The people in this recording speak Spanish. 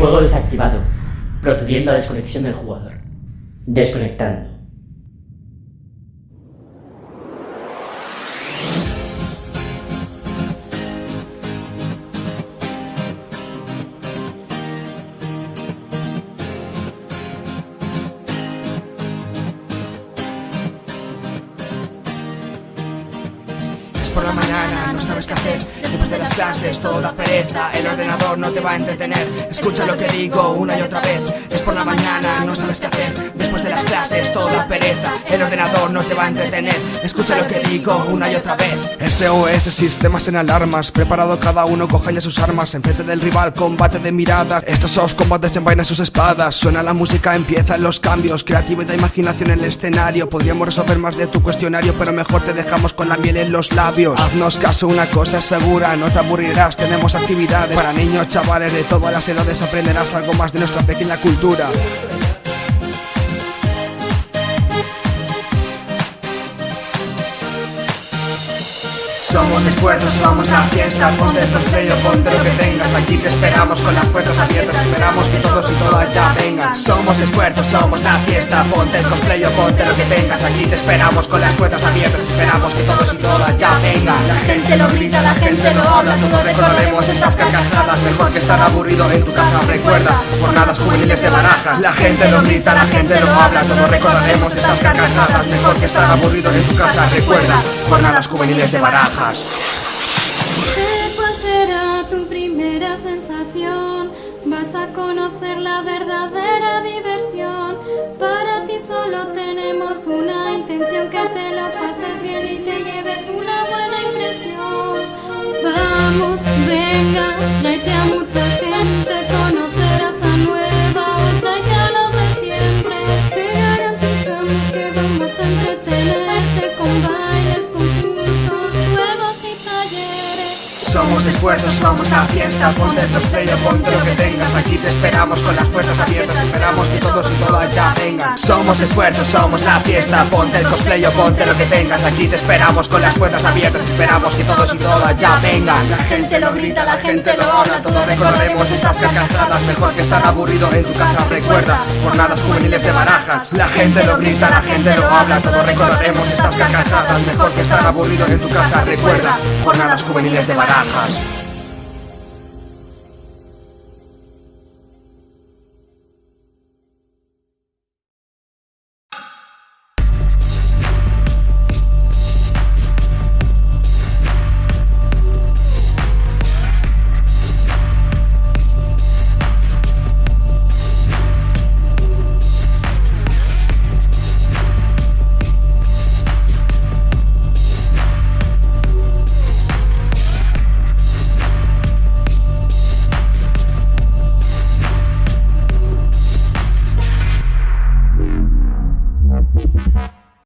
Juego desactivado, procediendo a desconexión del jugador. Desconectando. La mañana, no sabes qué hacer. Después de las clases, todo pereza. El ordenador no te va a entretener. Escucha lo que digo una y otra vez. Es por la mañana, no sabes qué hacer. Después de las clases, todo pereza El ordenador no te va a entretener. Escucha lo que digo una y otra vez. SOS, sistemas en alarmas. Preparado cada uno, coge ya sus armas. Enfrente del rival, combate de mirada Estos soft combates desenvainan sus espadas. Suena la música, empiezan los cambios. Creatividad, imaginación en el escenario. Podríamos resolver más de tu cuestionario Pero mejor te dejamos con la miel en los labios. Haznos caso, una cosa es segura, no te aburrirás. Tenemos actividades para niños, chavales de todas las edades. Aprenderás algo más de nuestra pequeña cultura Somos esfuerzos, somos la fiesta Ponte el cosplay o ponte lo que tengas. Aquí te esperamos con las puertas abiertas Esperamos que todos y todas ya vengan. Somos esfuerzos, somos la fiesta Ponte el cosplay ponte lo que tengas. Aquí te esperamos con las puertas abiertas Esperamos que todos y todas ya vengan. La gente lo grita, la gente lo habla Todos recordaremos estas carcajadas. Mejor que estar aburrido en tu casa Recuerda, jornadas juveniles de barajas. La gente lo grita, la gente lo habla Todos recordaremos estas carcajadas. Mejor que estar aburrido en tu casa Recuerda, jornadas juveniles de barajas ¿Cuál será tu primera sensación? Vas a conocer la verdadera diversión. Para ti solo tenemos una intención, que te lo pases bien y te lleves una buena impresión. Vamos, venga, tráete Somos esfuerzos, somos la fiesta Ponte el cosplay o ponte lo que tengas. Aquí te esperamos con las puertas abiertas Esperamos que todos y todas ya vengan. Somos esfuerzos, somos la fiesta Ponte el cosplay o ponte lo que tengas. Aquí te esperamos con las puertas abiertas Esperamos que todos y todas ya vengan. La gente lo grita, la gente lo habla Todos recordaremos estas carcajadas Mejor que estar aburrido en tu casa Recuerda, jornadas juveniles de barajas. La gente lo grita, la gente lo habla Todos recordaremos estas carcajadas Mejor que estar aburrido en tu casa Recuerda, jornadas juveniles de barajas Rush.